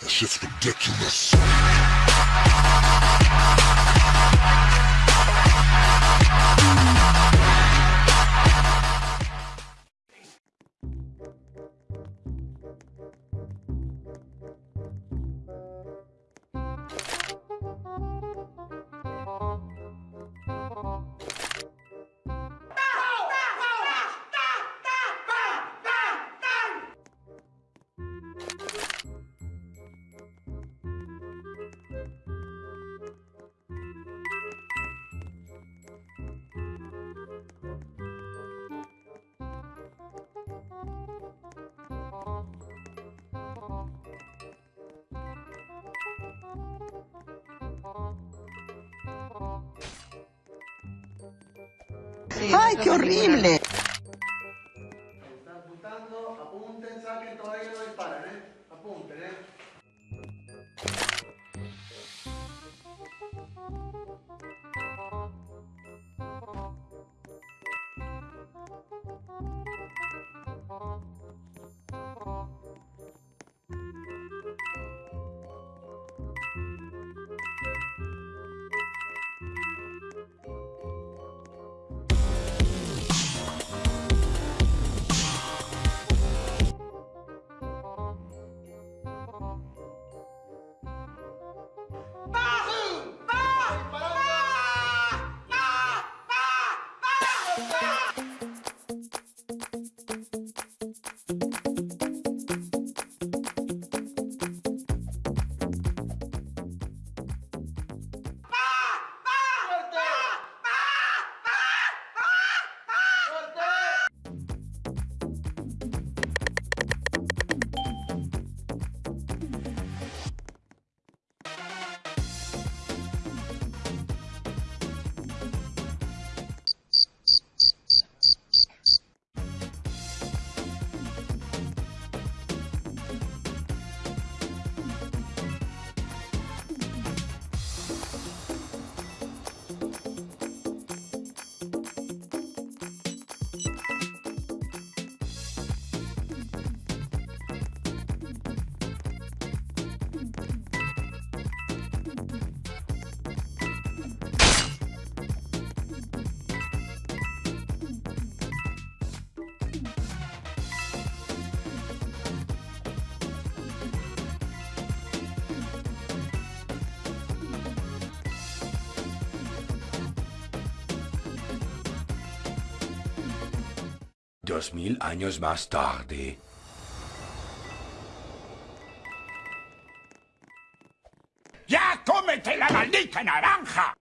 That shit's ridiculous. ¡Ay, qué horrible! Están apuntando, apunten, saquen, todavía no disparan, ¿eh? Apunten, ¿eh? Dos mil años más tarde. ¡Ya cómete la maldita naranja!